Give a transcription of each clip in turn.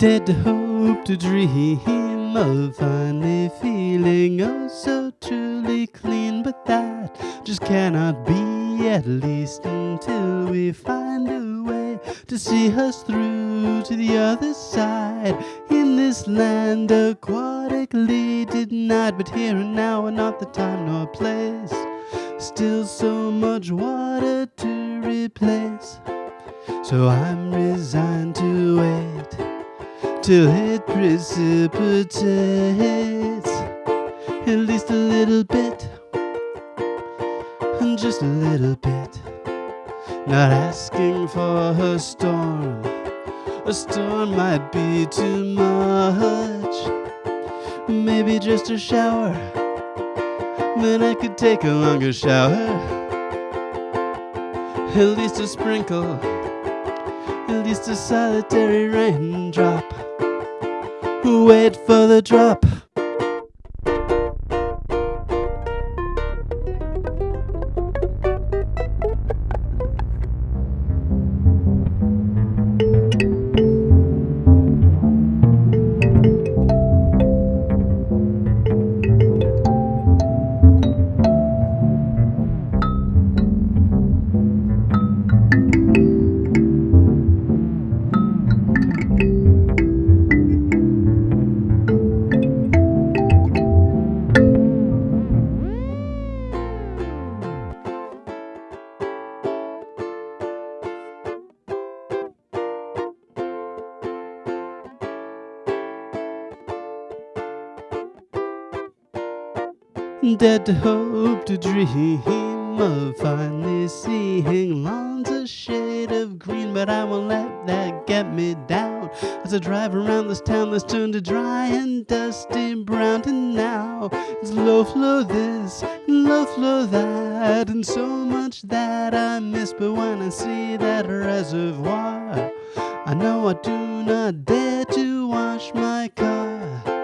Dead to hope to dream of finally feeling oh so truly clean, but that just cannot be, at least until we find a way to see us through to the other side. In this land aquatically denied, but here and now are not the time nor place. Still so much water to replace. So I'm resigned to wait till it precipitates at least a little bit, and just a little bit. Not asking for a storm, a storm might be too much. Maybe just a shower, then I could take a longer shower. At least a sprinkle, at least a solitary raindrop. Wait for the drop. Dead to hope to dream of finally seeing lawns a shade of green, but I won't let that get me down. As I drive around this town that's turned to dry and dusty brown, and now it's low flow this, low flow that, and so much that I miss. But when I see that reservoir, I know I do not dare to wash my car.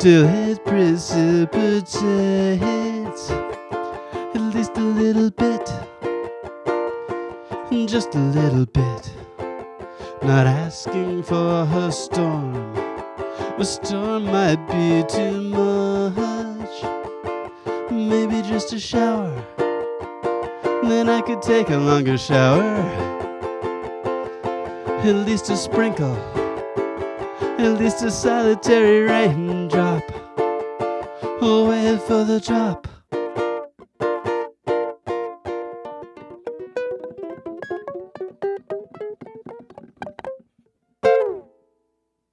Till it precipitates at least a little bit, just a little bit. Not asking for a storm, a storm might be too much. Maybe just a shower, then I could take a longer shower. At least a sprinkle at least a solitary raindrop. Wait for the drop.